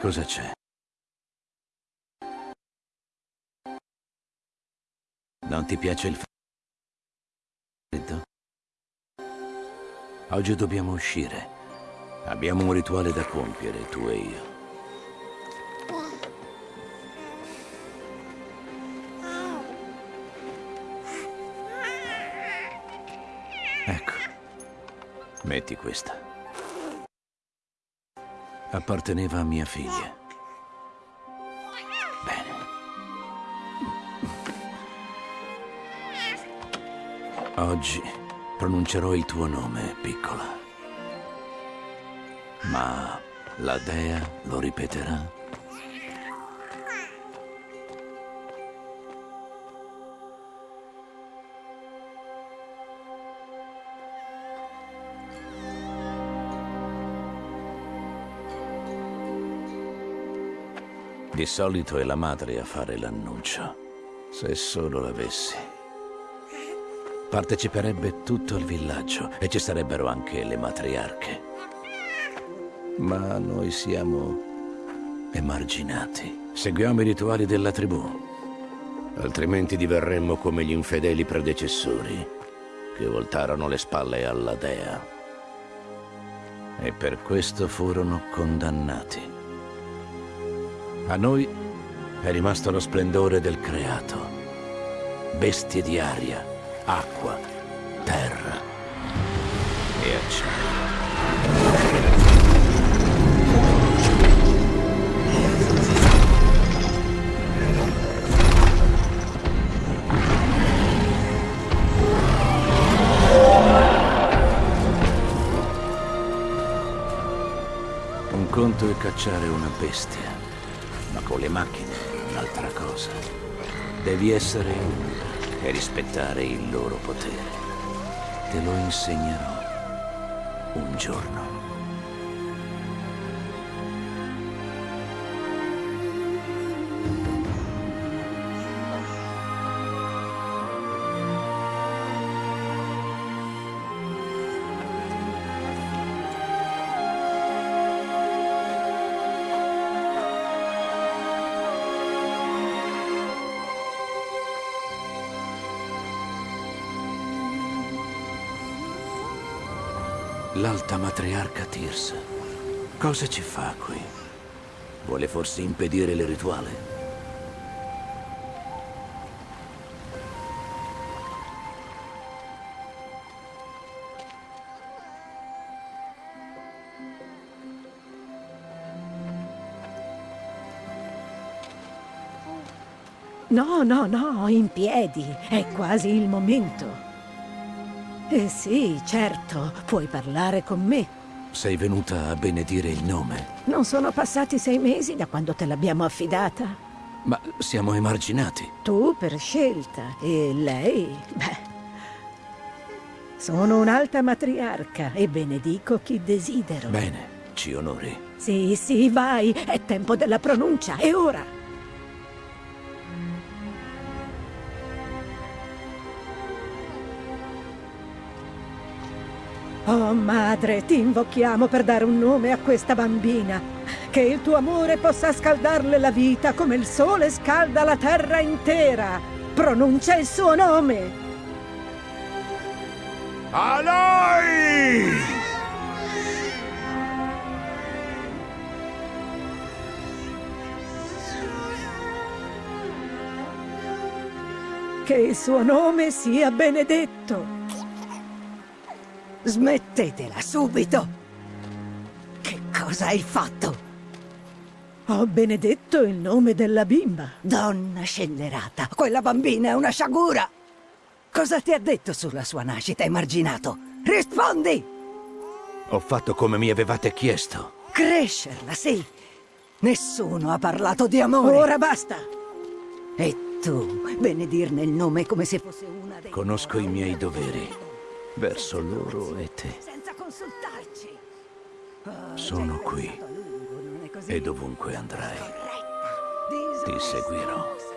Cosa c'è? Non ti piace il freddo? Oggi dobbiamo uscire. Abbiamo un rituale da compiere, tu e io. Ecco. Metti questa. Apparteneva a mia figlia. Bene. Oggi pronuncerò il tuo nome, piccola. Ma la dea lo ripeterà? Di solito è la madre a fare l'annuncio. Se solo l'avessi. Parteciperebbe tutto il villaggio e ci sarebbero anche le matriarche. Ma noi siamo emarginati. Seguiamo i rituali della tribù. Altrimenti diverremmo come gli infedeli predecessori che voltarono le spalle alla dea. E per questo furono condannati. A noi è rimasto lo splendore del creato. Bestie di aria, acqua, terra e acciaio. Un conto è cacciare una bestia, le macchine è un'altra cosa. Devi essere uno e rispettare il loro potere. Te lo insegnerò un giorno. L'alta matriarca Tirsa. Cosa ci fa qui? Vuole forse impedire il rituale? No, no, no, in piedi. È quasi il momento. Eh sì, certo, puoi parlare con me. Sei venuta a benedire il nome, Non sono passati sei mesi da quando te l'abbiamo affidata. ma siamo emarginati. Tu per scelta e lei, beh... Sono un'alta matriarca e benedico chi desidero. Bene, ci onori. Sì, sì, vai, è tempo della pronuncia, e ora? Oh madre, ti invochiamo per dare un nome a questa bambina. Che il tuo amore possa scaldarle la vita come il sole scalda la terra intera. Pronuncia il suo nome. Aloi! Che il suo nome sia benedetto. Smettetela subito! Che cosa hai fatto? Ho benedetto il nome della bimba. Donna scellerata, quella bambina è una sciagura! Cosa ti ha detto sulla sua nascita, emarginato? Rispondi! Ho fatto come mi avevate chiesto. Crescerla, sì! Nessuno ha parlato di amore! Ora basta. E tu, benedirne il nome come se fosse una dei... Conosco i miei doveri verso loro e te. Senza consultarci! Sono qui e dovunque andrai. Ti seguirò.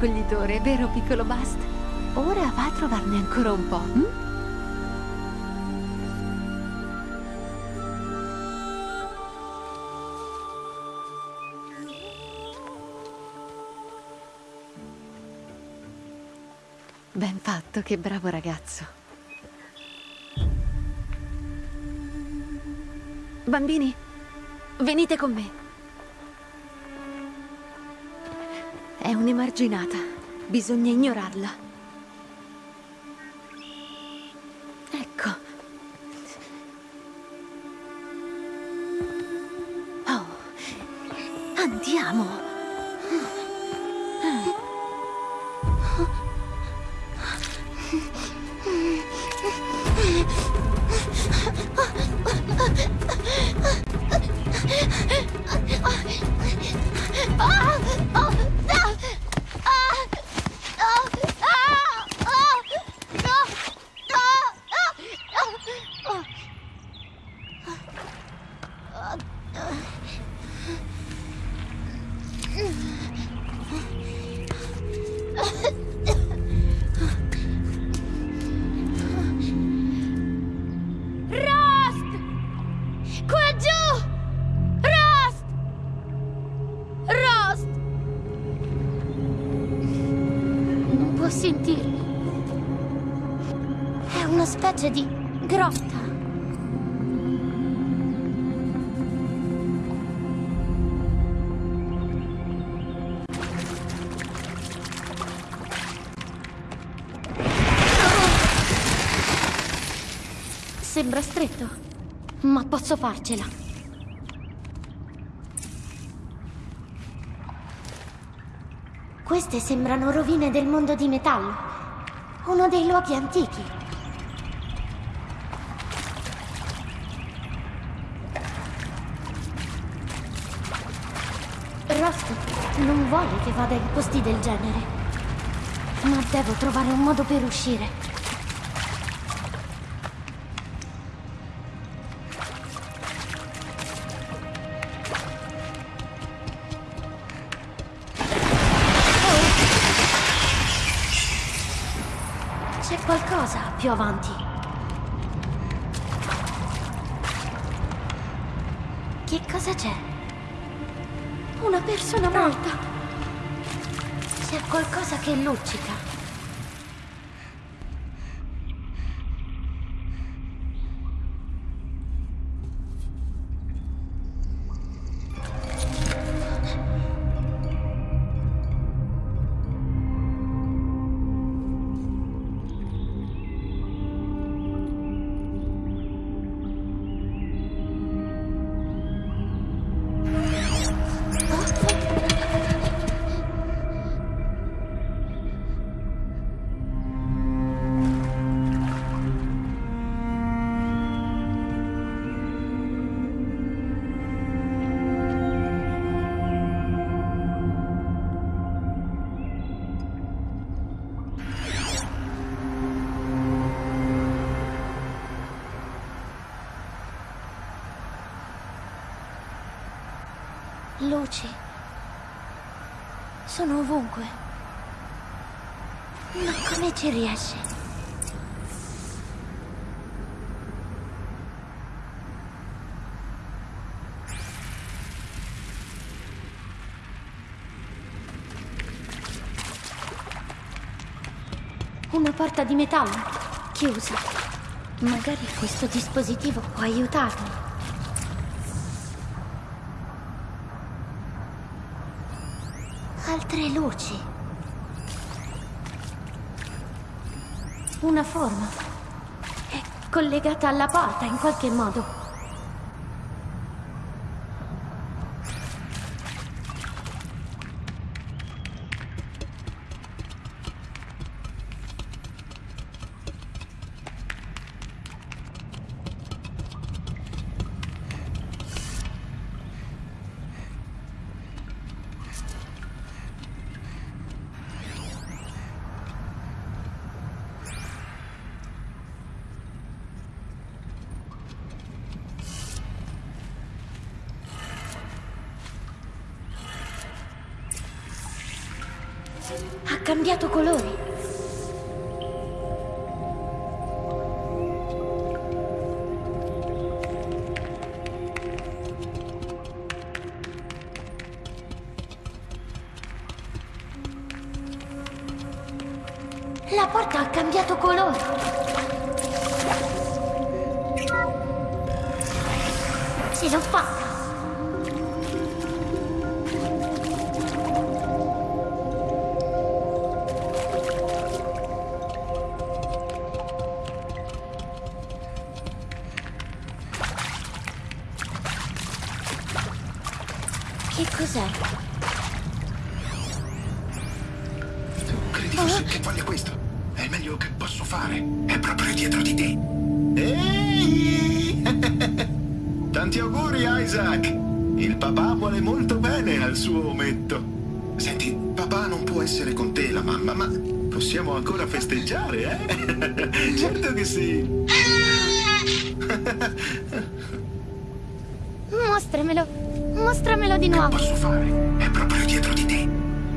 Raccoglitore, vero piccolo Bast? Ora va a trovarne ancora un po'. hm? Ben fatto, che bravo ragazzo. Bambini, venite con me. È un'emarginata. Bisogna ignorarla. Può sentirmi. È una specie di grotta. Sembra stretto, ma posso farcela. Queste sembrano rovine del mondo di metallo. Uno dei luoghi antichi. Rost non vuole che vada in posti del genere. Ma devo trovare un modo per uscire. Avanti. Luci. Sono ovunque. Ma come ci riesce? Una porta di metallo, chiusa. Magari questo dispositivo può aiutarmi. Altre luci. Una forma. È collegata alla porta in qualche modo. Credi forse che voglia questo? È il meglio che posso fare. È proprio dietro di te. Ehi! Tanti auguri, Isaac! Il papà vuole molto bene al suo ometto. Senti, papà non può essere con te, la mamma, ma possiamo ancora festeggiare, eh? certo che sì. Mostramelo. Mostramelo di nuovo. Posso fare? È proprio dietro di te.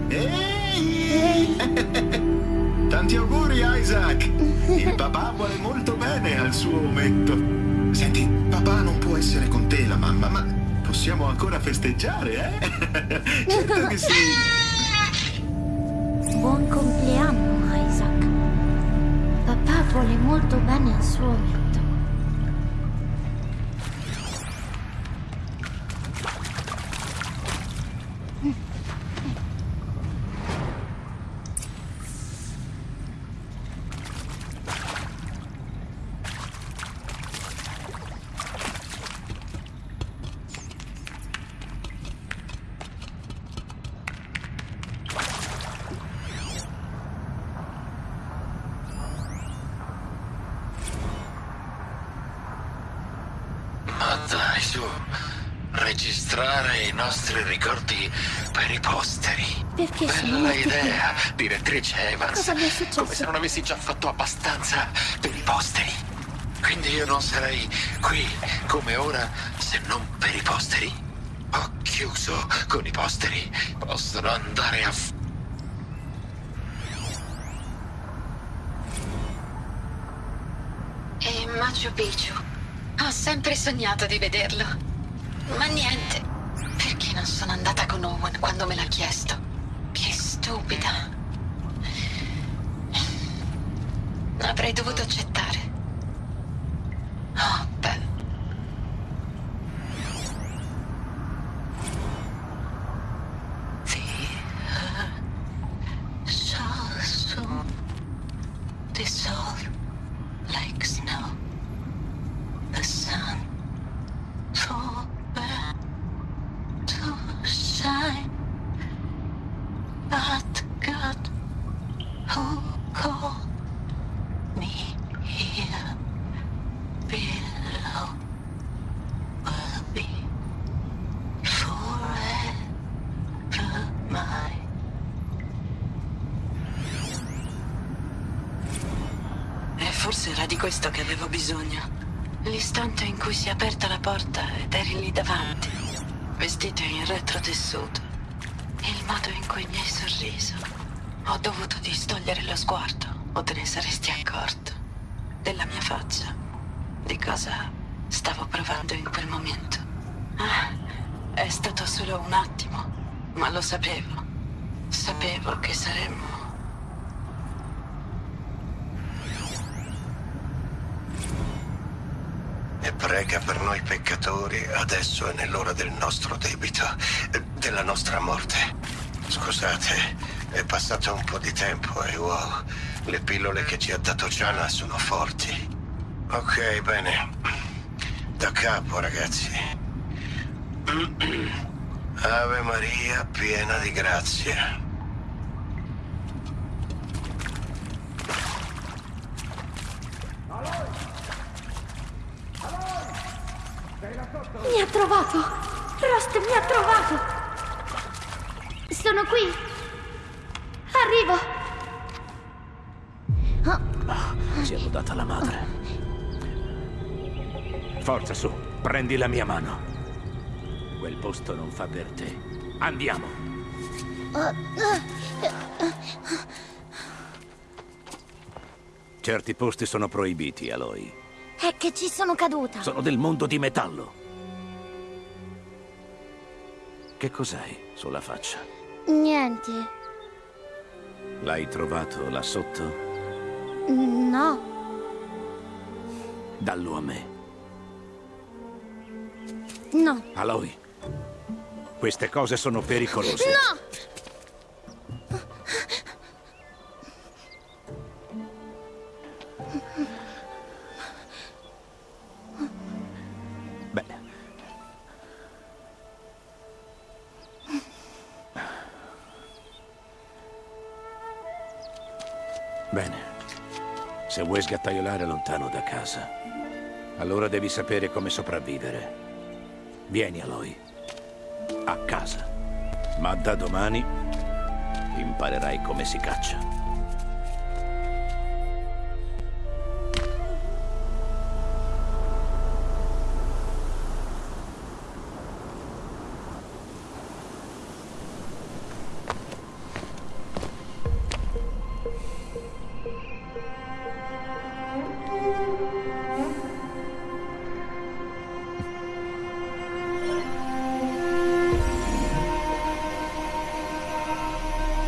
Ehi! Tanti auguri, Isaac! Il papà vuole molto bene al suo ometto. Senti, papà non può essere con te, la mamma, ma possiamo ancora festeggiare, eh? certo che sì. Buon compleanno, Isaac. Papà vuole molto bene al suo ometto. Dai, su. Registrare i nostri ricordi per i posteri. Perché Bella idea, direttrice Evans. Cosa mi è successo? Come se non avessi già fatto abbastanza per i posteri. Quindi io non sarei qui come ora se non per i posteri. Ho chiuso con i posteri. Possono andare a... f- E Machu Picchu. Ho sempre sognato di vederlo. Ma niente. Perché non sono andata con Owen quando me l'ha chiesto? Che stupida. Avrei dovuto accettare. Forse era di questo che avevo bisogno. L'istante in cui si è aperta la porta ed eri lì davanti, Vestito in retrotessuto. il modo in cui mi hai sorriso. Ho dovuto distogliere lo sguardo, o te ne saresti accorto. Della mia faccia. Di cosa stavo provando in quel momento. Ah, è stato solo un attimo, ma lo sapevo. Sapevo che saremmo... E prega per noi peccatori adesso e nell'ora del nostro debito, eh, della nostra morte. Scusate, è passato un po' di tempo e wow, le pillole che ci ha dato Gianna sono forti. Ok, bene. Da capo, ragazzi. Ave Maria, piena di grazia. Mi ha trovato! Rost mi ha trovato! Sono qui! Arrivo! Ci hanno data la madre. Forza su, prendi la mia mano. Quel posto non fa per te. Andiamo. Certi posti sono proibiti, Aloy. È che ci sono caduta. Sono del mondo di metallo. Che cos'hai sulla faccia? Niente. L'hai trovato là sotto? No. Dallo a me. No. Aloy, queste cose sono pericolose. No! Se vuoi sgattaiolare lontano da casa, allora devi sapere come sopravvivere. Vieni, Aloy. A casa. Ma da domani imparerai come si caccia.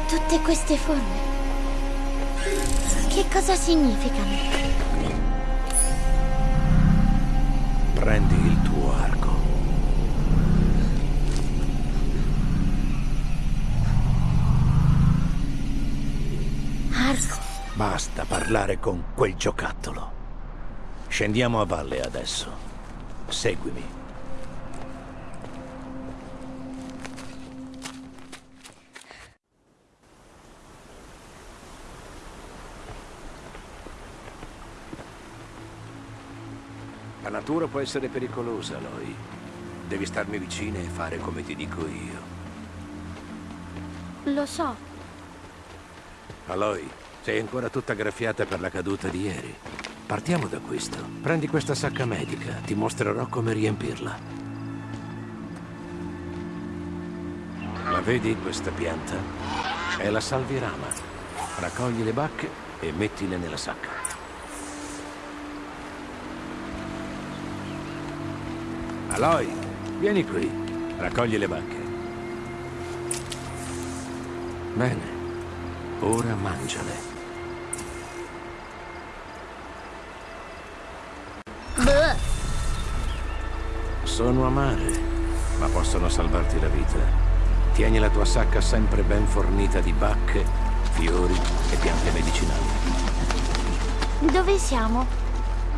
Tutte queste forme. Che cosa significano? Prendi il tuo arco. Arco. Basta parlare con quel giocattolo. Scendiamo a valle adesso. Seguimi. La natura può essere pericolosa, Aloy. Devi starmi vicina e fare come ti dico io. Lo so. Aloy, sei ancora tutta graffiata per la caduta di ieri. Partiamo da questo. Prendi questa sacca medica, ti mostrerò come riempirla. La vedi questa pianta? È la salvirama. Raccogli le bacche e mettile nella sacca. Aloy, vieni qui. Raccogli le bacche. Bene. Ora mangiale. Sono amare, ma possono salvarti la vita. Tieni la tua sacca sempre ben fornita di bacche, fiori e piante medicinali. Dove siamo?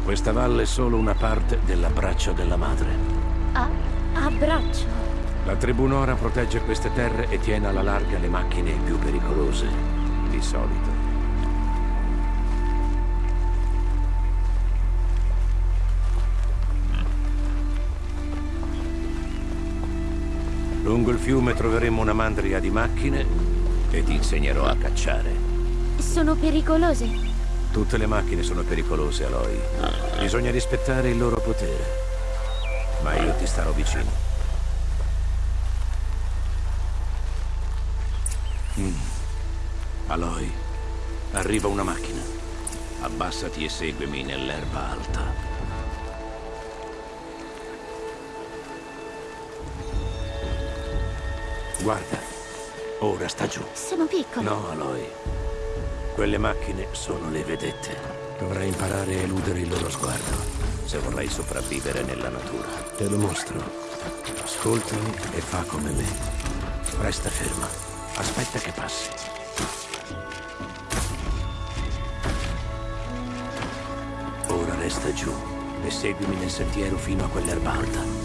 Questa valle è solo una parte dell'abbraccio della madre. A, a braccio. La tribù Nora protegge queste terre e tiene alla larga le macchine più pericolose, di solito. Lungo il fiume troveremo una mandria di macchine e ti insegnerò a cacciare. Sono pericolose. Tutte le macchine sono pericolose, Aloy. Bisogna rispettare il loro potere. Ma io ti starò vicino. Mm. Aloy, arriva una macchina. Abbassati e seguimi nell'erba alta. Guarda, ora sta giù. Sono piccole. No, Aloy. Quelle macchine sono le vedette. Dovrai imparare a eludere il loro sguardo se vorrai sopravvivere nella natura. Te lo mostro. Ascoltami e fa come me. Resta ferma. Aspetta che passi. Ora resta giù e seguimi nel sentiero fino a quell'erba alta.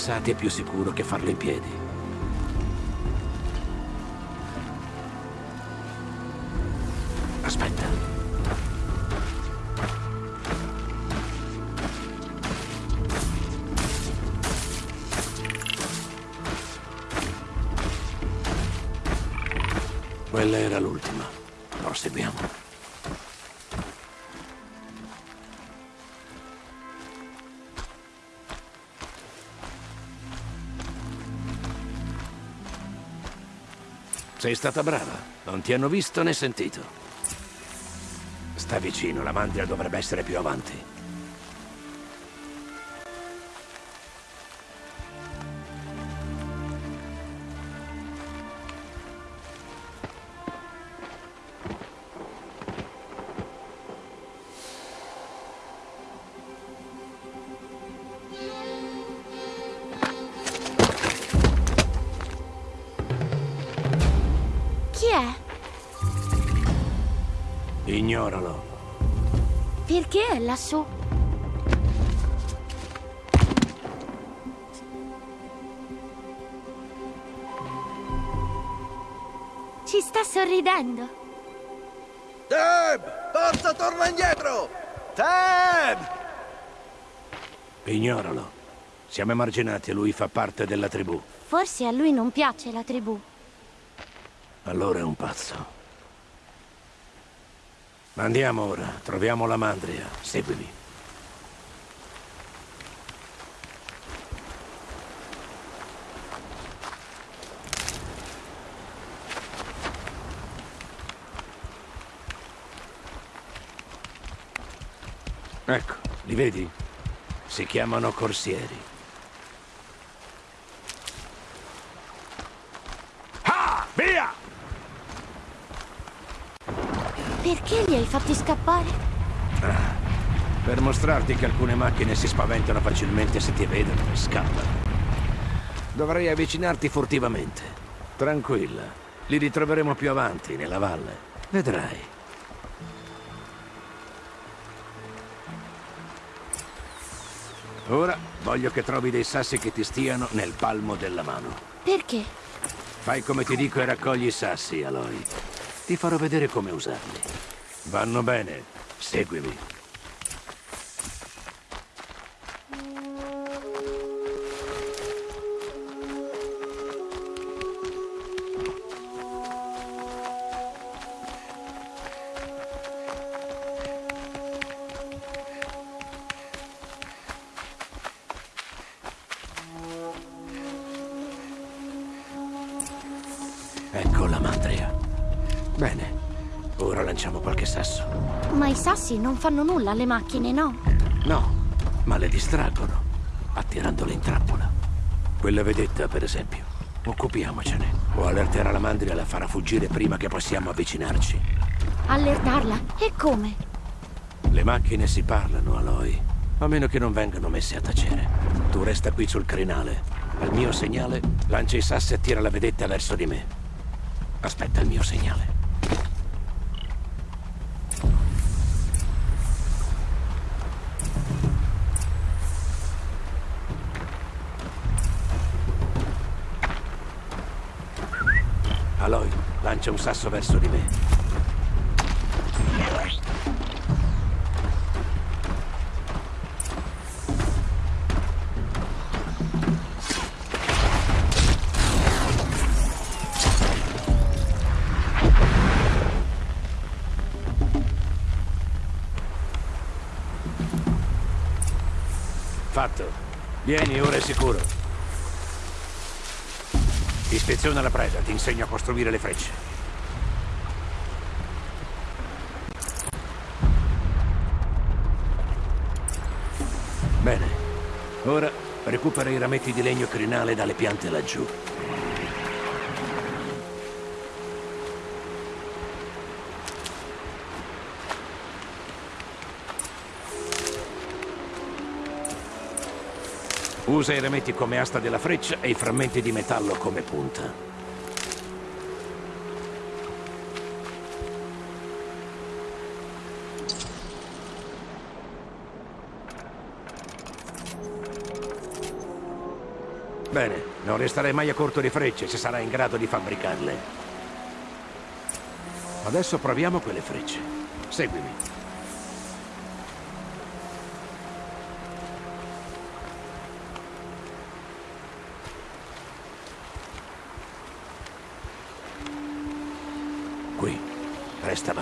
Abbassati è più sicuro che farlo in piedi. Sei stata brava. Non ti hanno visto né sentito. Sta vicino, la mandria dovrebbe essere più avanti. Lassù? Ci sta sorridendo. Deb! Forza, torna indietro! Deb! Ignoralo. Siamo emarginati e lui fa parte della tribù. Forse a lui non piace la tribù. Allora è un pazzo. Andiamo ora, troviamo la mandria. Seguimi. Ecco, li vedi? Si chiamano corsieri. Ah! Via! Perché li hai fatti scappare? Per mostrarti che alcune macchine si spaventano facilmente se ti vedono e scappano. Dovrei avvicinarti furtivamente. Tranquilla. Li ritroveremo più avanti, nella valle. Vedrai. Ora voglio che trovi dei sassi che ti stiano nel palmo della mano. Perché? Fai come ti dico e raccogli i sassi, Aloy. Ti farò vedere come usarli. Vanno bene. Seguimi. Fanno nulla alle macchine, no? No, ma le distraggono, attirandole in trappola. Quella vedetta, per esempio. Occupiamocene. O allerterà la mandria e la farà fuggire prima che possiamo avvicinarci. Allertarla? E come? Le macchine si parlano, Aloy. A meno che non vengano messe a tacere. Tu resta qui sul crinale. Al mio segnale, lancia i sassi e tira la vedetta verso di me. Aspetta il mio segnale. Aloy, lancia un sasso verso di me. Fatto. Vieni, ora è sicuro. Ispeziona la preda, ti insegno a costruire le frecce. Bene. Ora recupera i rametti di legno crinale dalle piante laggiù. Usa i rametti come asta della freccia e i frammenti di metallo come punta. Bene, non resterai mai a corto di frecce se sarai in grado di fabbricarle. Adesso proviamo quelle frecce. Seguimi.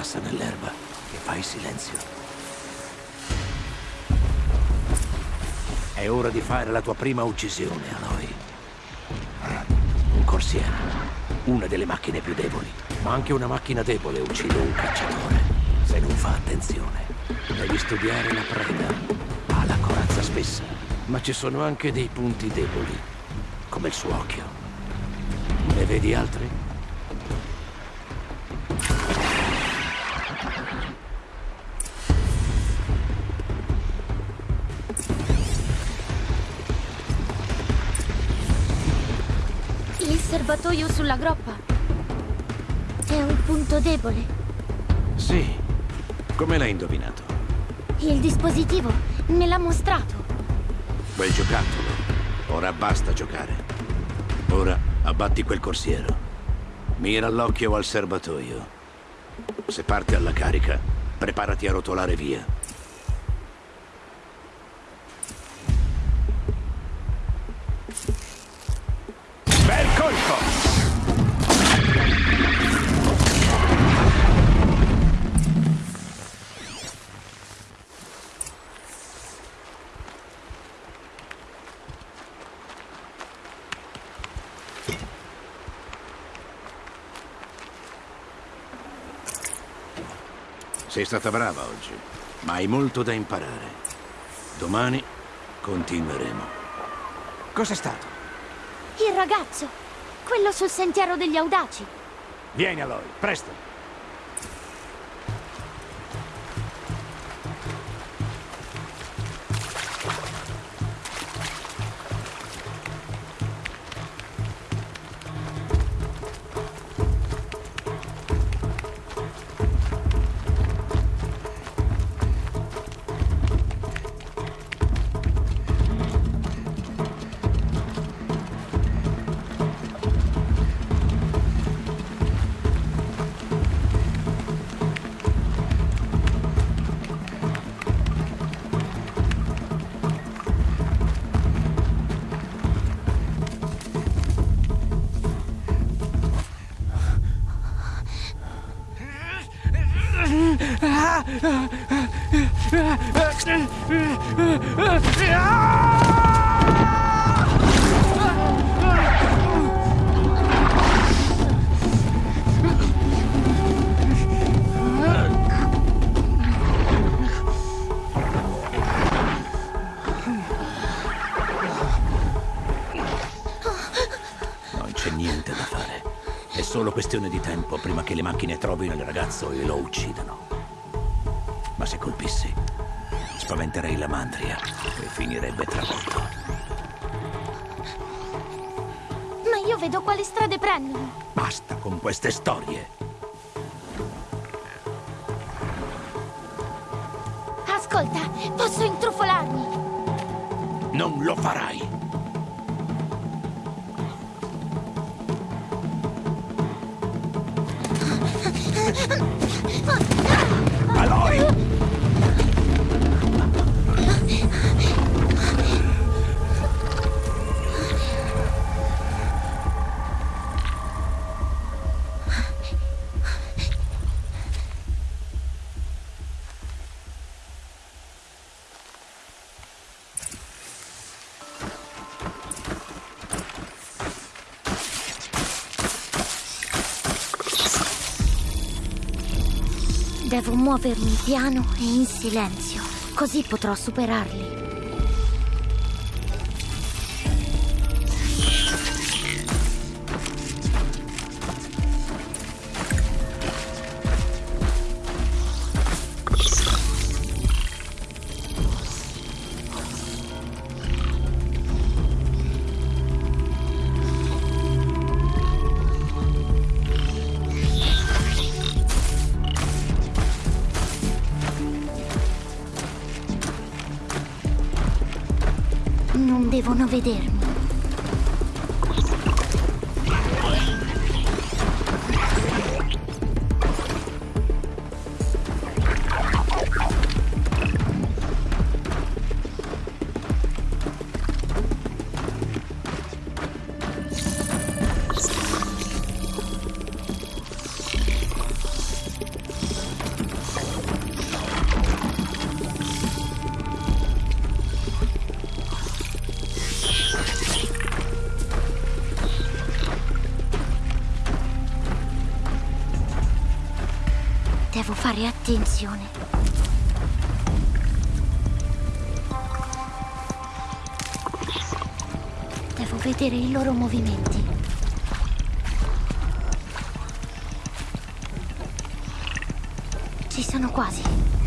Bassa nell'erba e fai silenzio. È ora di fare la tua prima uccisione, Aloy. Un corsiere, una delle macchine più deboli, ma anche una macchina debole uccide un cacciatore, se non fa attenzione. Devi studiare la preda, ha la corazza spessa, ma ci sono anche dei punti deboli, come il suo occhio. Ne vedi altri? Serbatoio sulla groppa. È un punto debole. Sì. Come l'hai indovinato? Il dispositivo me l'ha mostrato. Quel giocattolo. Ora basta giocare. Ora abbatti quel corsiero. Mira all'occhio al serbatoio. Se parte alla carica, preparati a rotolare via. Stata brava oggi, ma hai molto da imparare. Domani continueremo. Cos'è stato? Il ragazzo. Quello sul sentiero degli audaci. Vieni Aloy, presto. Niente da fare. È solo questione di tempo prima che le macchine trovino il ragazzo e lo uccidano. Spaventerei la mandria e finirebbe travolto. Ma io vedo quali strade prendono. Basta con queste storie. Ascolta, posso intrufolarmi. Non lo farai. Devo muovermi piano e in silenzio, così potrò superarli. Devo fare attenzione. Devo vedere i loro movimenti. Ci sono quasi.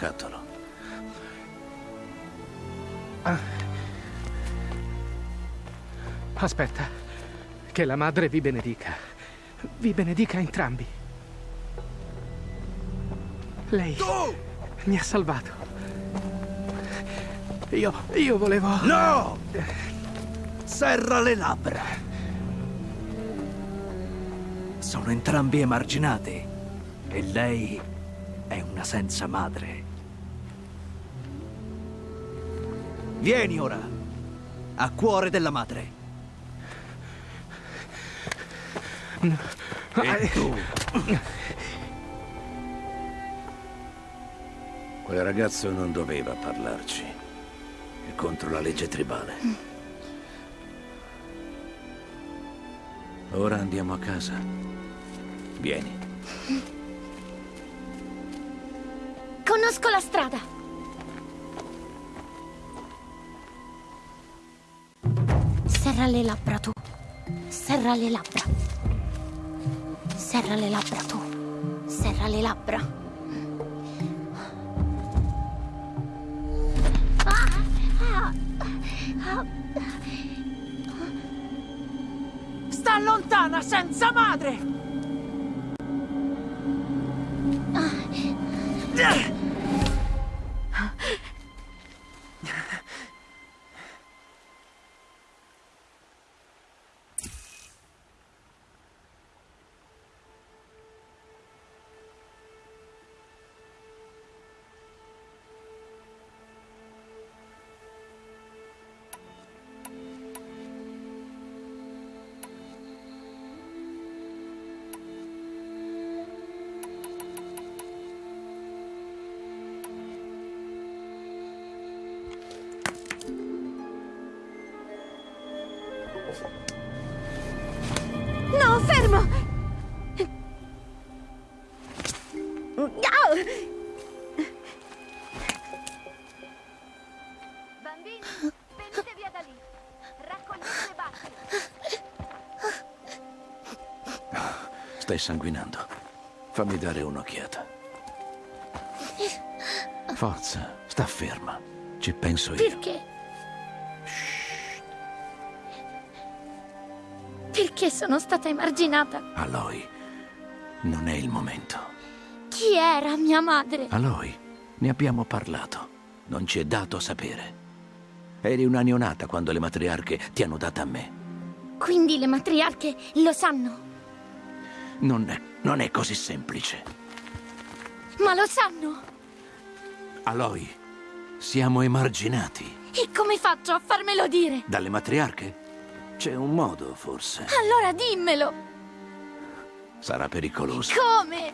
Giocattolo. Aspetta, che la madre vi benedica. Vi benedica entrambi. Lei mi ha salvato. Io, io volevo... No! Serra le labbra. Sono entrambi emarginati. E lei è una senza madre. Vieni ora. A cuore della madre. E tu? Quel ragazzo non doveva parlarci. È contro la legge tribale. Ora andiamo a casa. Vieni. Conosco la strada. Serra le labbra tu. Serra le labbra. Serra le labbra tu. Serra le labbra. Sta lontana, senza madre! Fermo! Bambini, venite via da lì. Raccogliete le bacche. Stai sanguinando. Fammi dare un'occhiata. Forza, sta ferma. Ci penso io. Perché? Perché sono stata emarginata? Aloy, non è il momento. Chi era mia madre? Aloy, ne abbiamo parlato. Non ci è dato sapere. Eri una neonata quando le matriarche ti hanno data a me. Quindi le matriarche lo sanno. Non è, non è così semplice. Ma lo sanno. Aloy, siamo emarginati. E come faccio a farmelo dire? Dalle matriarche? C'è un modo, forse. Allora dimmelo! Sarà pericoloso. Come?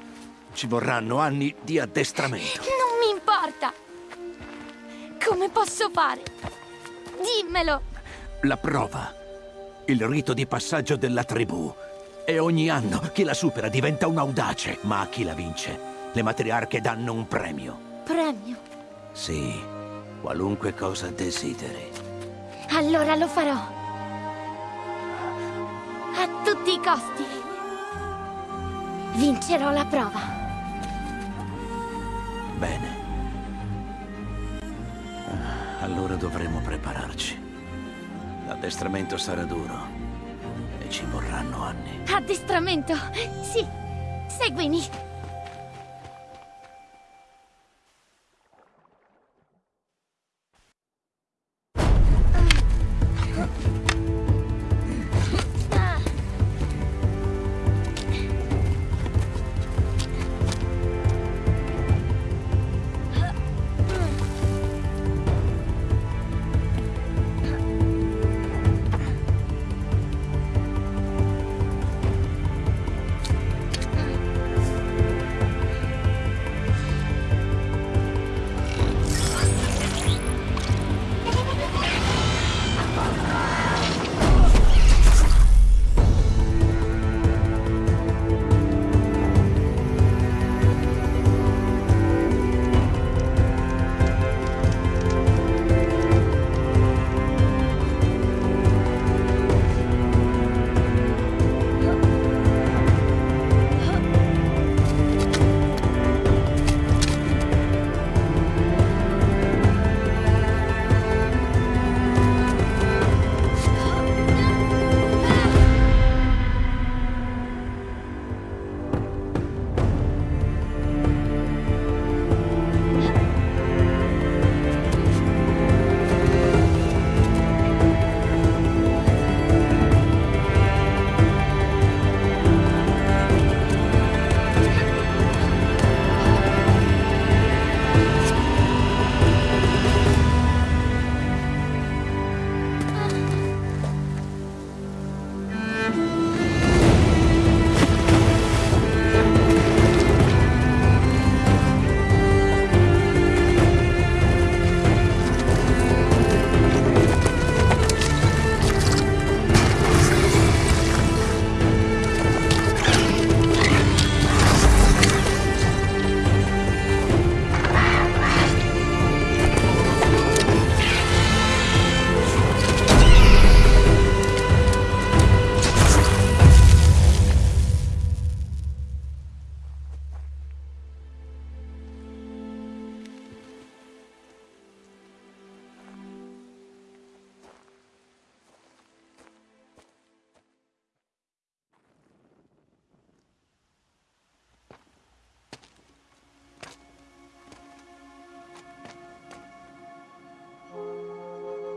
Ci vorranno anni di addestramento. Non mi importa! Come posso fare? Dimmelo! La prova. Il rito di passaggio della tribù. E ogni anno chi la supera diventa un audace, ma a chi la vince, le matriarche danno un premio. Premio. Sì, qualunque cosa desideri. Allora lo farò. Tutti i costi. Vincerò la prova. Bene. Allora dovremo prepararci. L'addestramento sarà duro e ci vorranno anni. Addestramento. Sì. Seguimi.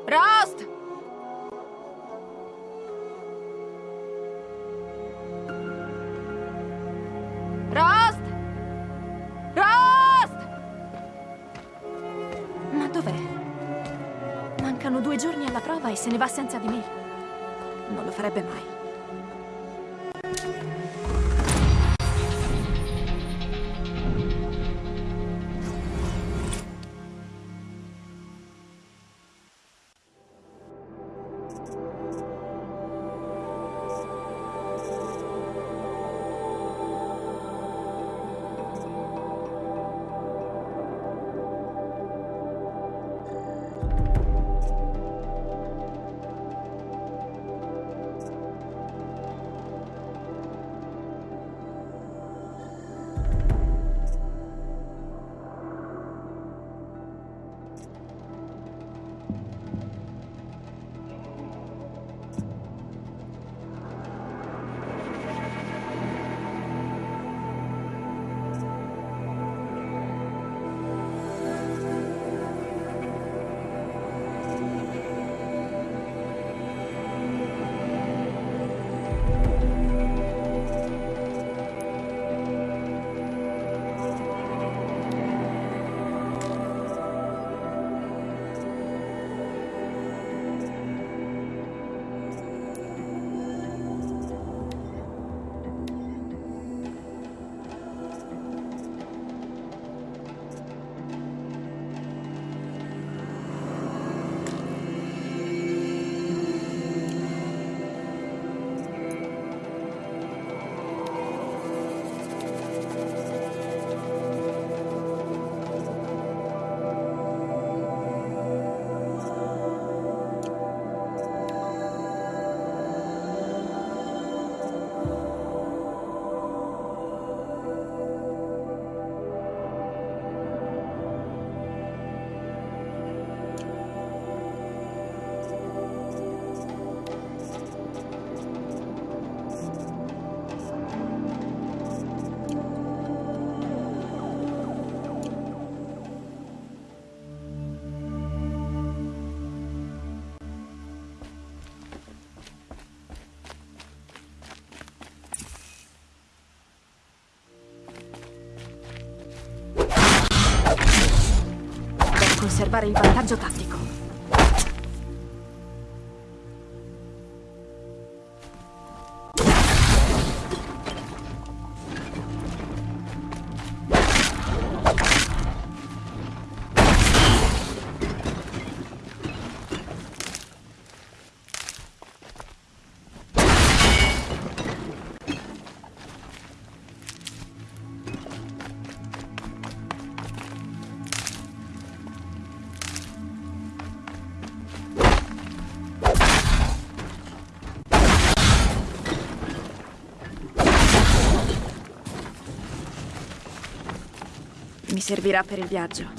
Rost! Rost! Rost! Ma dov'è? Mancano due giorni alla prova e se ne va senza di me. Non lo farebbe mai. Conservare il vantaggio tattico. Servirà per il viaggio.